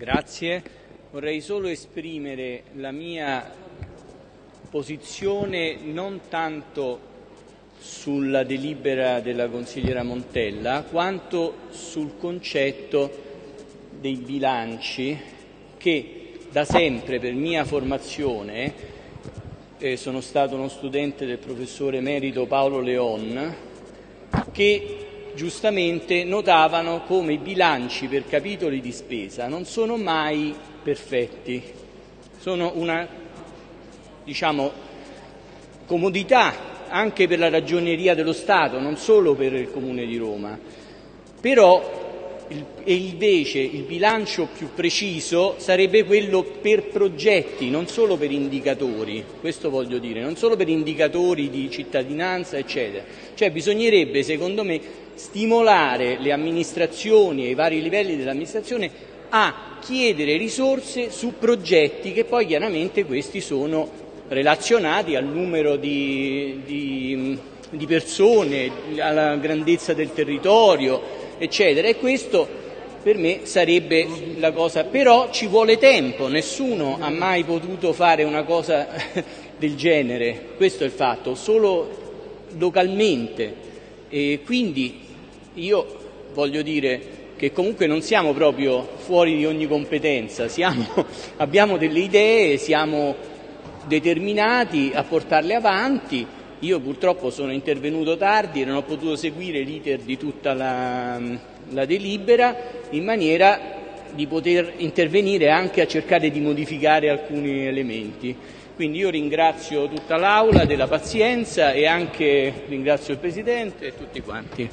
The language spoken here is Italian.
Grazie. Vorrei solo esprimere la mia posizione non tanto sulla delibera della consigliera Montella quanto sul concetto dei bilanci che da sempre per mia formazione eh, sono stato uno studente del professore emerito Paolo Leon che giustamente notavano come i bilanci per capitoli di spesa non sono mai perfetti, sono una diciamo, comodità anche per la ragioneria dello Stato, non solo per il Comune di Roma. Però e invece il bilancio più preciso sarebbe quello per progetti, non solo per indicatori, questo voglio dire, non solo per indicatori di cittadinanza, eccetera. Cioè bisognerebbe, secondo me, stimolare le amministrazioni e i vari livelli dell'amministrazione a chiedere risorse su progetti che poi chiaramente questi sono relazionati al numero di, di, di persone, alla grandezza del territorio, eccetera. E questo per me sarebbe la cosa, però ci vuole tempo, nessuno ha mai potuto fare una cosa del genere, questo è il fatto, solo localmente. E quindi io voglio dire che comunque non siamo proprio fuori di ogni competenza, siamo, abbiamo delle idee, siamo determinati a portarle avanti. Io purtroppo sono intervenuto tardi e non ho potuto seguire l'iter di tutta la, la delibera in maniera di poter intervenire anche a cercare di modificare alcuni elementi. Quindi io ringrazio tutta l'Aula della pazienza e anche ringrazio il Presidente e tutti quanti.